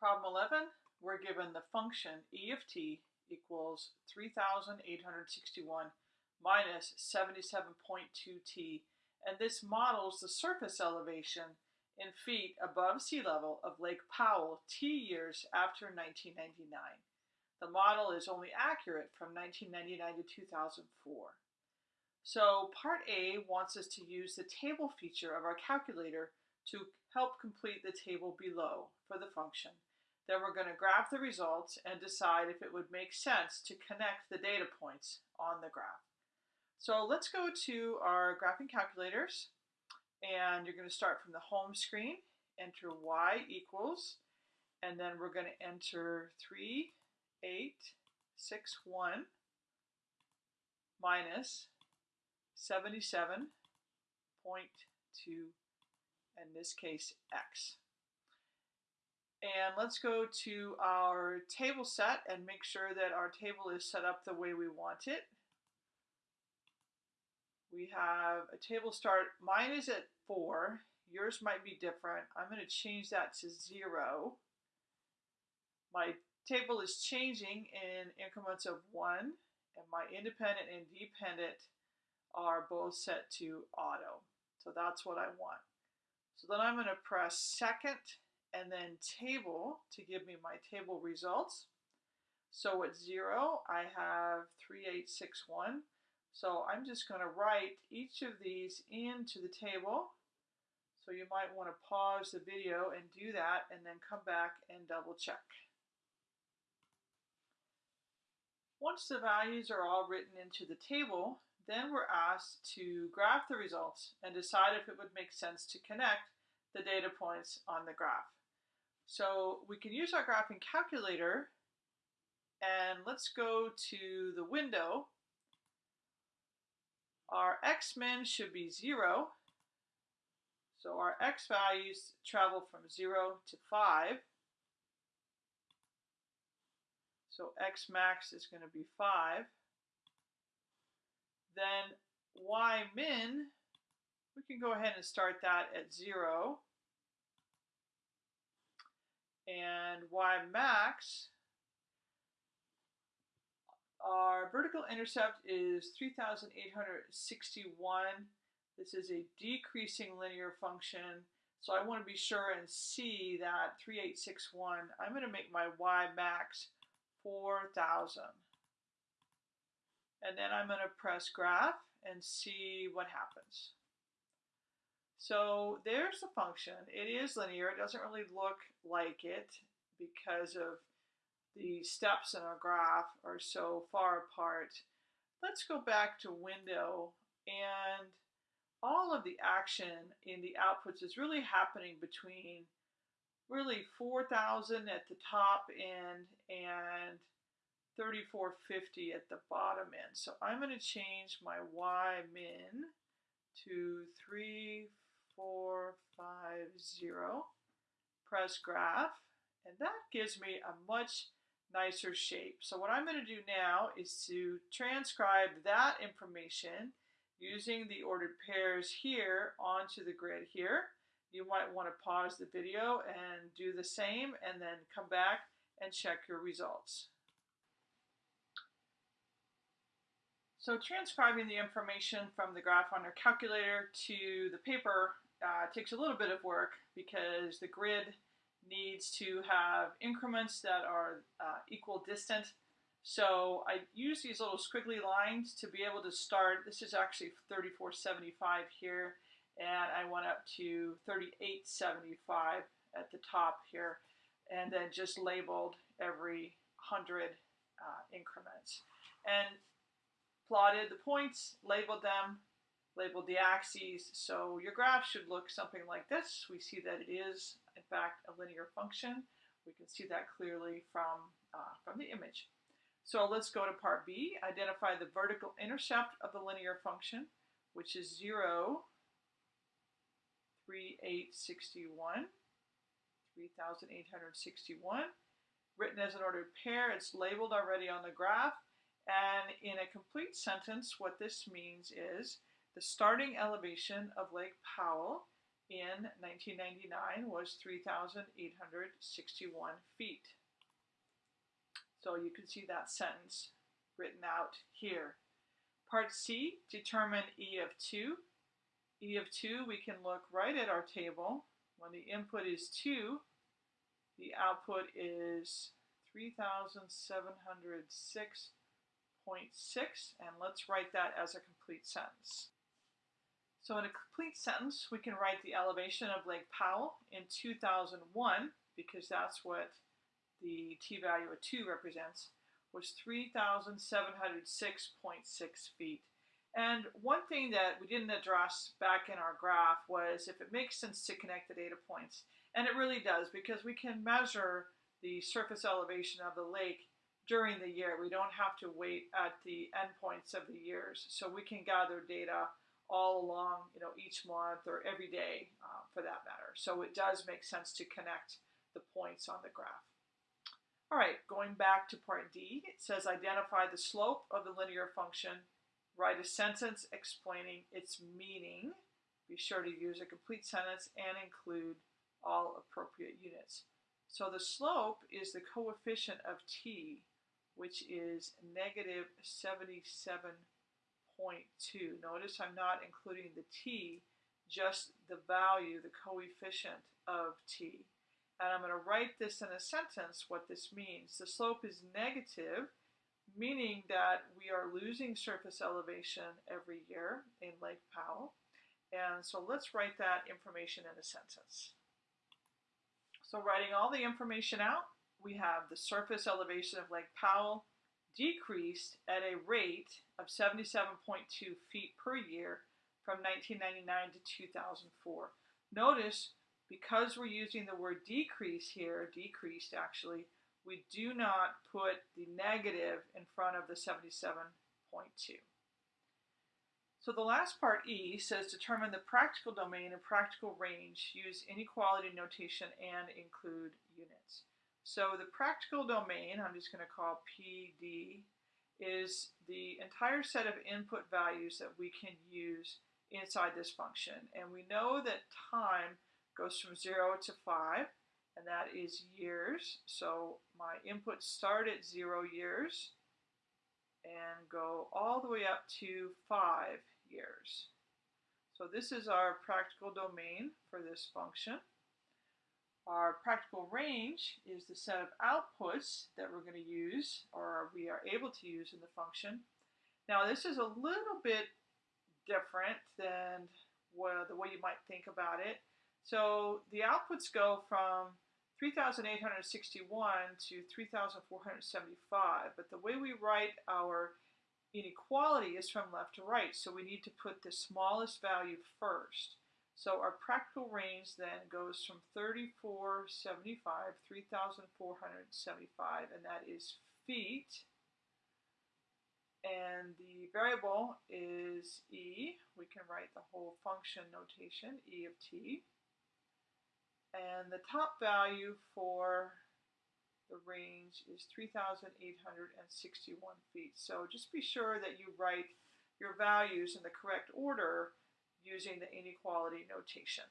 Problem 11, we're given the function e of t equals 3,861 minus 77.2t, and this models the surface elevation in feet above sea level of Lake Powell t years after 1999. The model is only accurate from 1999 to 2004. So part A wants us to use the table feature of our calculator to help complete the table below for the function. Then we're going to graph the results and decide if it would make sense to connect the data points on the graph. So let's go to our graphing calculators and you're going to start from the home screen, enter y equals, and then we're going to enter 3, 8, 6, 1 minus 77.2, in this case, x. And let's go to our table set and make sure that our table is set up the way we want it. We have a table start, mine is at four, yours might be different. I'm going to change that to zero. My table is changing in increments of one, and my independent and dependent are both set to auto. So that's what I want. So then I'm going to press second and then table to give me my table results. So at zero, I have 3861. So I'm just going to write each of these into the table. So you might want to pause the video and do that and then come back and double check. Once the values are all written into the table, then we're asked to graph the results and decide if it would make sense to connect the data points on the graph. So we can use our graphing calculator and let's go to the window. Our x-min should be zero. So our x values travel from zero to five. So x max is going to be five. Then y min, we can go ahead and start that at zero and y max, our vertical intercept is 3,861. This is a decreasing linear function. So I want to be sure and see that 3861. I'm going to make my y max 4,000. And then I'm going to press graph and see what happens. So there's the function. It is linear. It doesn't really look like it because of the steps in our graph are so far apart. Let's go back to window and all of the action in the outputs is really happening between really 4,000 at the top end and 3450 at the bottom end. So I'm going to change my Y min to 3, four, five, zero. Press graph, and that gives me a much nicer shape. So what I'm going to do now is to transcribe that information using the ordered pairs here onto the grid here. You might want to pause the video and do the same and then come back and check your results. So transcribing the information from the graph on your calculator to the paper uh, takes a little bit of work because the grid needs to have increments that are uh, equal distant. So I use these little squiggly lines to be able to start. This is actually 3475 here, and I went up to 3875 at the top here, and then just labeled every 100 uh, increments. And plotted the points, labeled them, labeled the axes. So your graph should look something like this. We see that it is, in fact, a linear function. We can see that clearly from, uh, from the image. So let's go to part B, identify the vertical intercept of the linear function, which is 0, 3861, 3861. Written as an ordered pair, it's labeled already on the graph. And in a complete sentence, what this means is the starting elevation of Lake Powell in 1999 was 3,861 feet. So you can see that sentence written out here. Part C, determine E of 2. E of 2, we can look right at our table. When the input is 2, the output is 3,706.6, and let's write that as a complete sentence. So in a complete sentence, we can write the elevation of Lake Powell in 2001, because that's what the t-value of 2 represents, was 3,706.6 feet. And one thing that we didn't address back in our graph was if it makes sense to connect the data points. And it really does, because we can measure the surface elevation of the lake during the year. We don't have to wait at the endpoints of the years. So we can gather data all along, you know, each month or every day uh, for that matter. So it does make sense to connect the points on the graph. All right, going back to part D, it says identify the slope of the linear function, write a sentence explaining its meaning. Be sure to use a complete sentence and include all appropriate units. So the slope is the coefficient of t, which is negative 77 0.2. Notice I'm not including the t, just the value, the coefficient of t. And I'm going to write this in a sentence what this means. The slope is negative, meaning that we are losing surface elevation every year in Lake Powell. And so let's write that information in a sentence. So writing all the information out, we have the surface elevation of Lake Powell decreased at a rate of 77.2 feet per year from 1999 to 2004. Notice, because we're using the word decrease here, decreased actually, we do not put the negative in front of the 77.2. So the last part, E, says determine the practical domain and practical range, use inequality notation, and include units. So the practical domain, I'm just going to call PD, is the entire set of input values that we can use inside this function. And we know that time goes from 0 to 5, and that is years. So my inputs start at 0 years and go all the way up to 5 years. So this is our practical domain for this function. Our practical range is the set of outputs that we're going to use or we are able to use in the function. Now this is a little bit different than the way you might think about it. So the outputs go from 3,861 to 3,475, but the way we write our inequality is from left to right, so we need to put the smallest value first. So our practical range then goes from 3475, 3,475, and that is feet. And the variable is e. We can write the whole function notation, e of t. And the top value for the range is 3,861 feet. So just be sure that you write your values in the correct order using the inequality notation.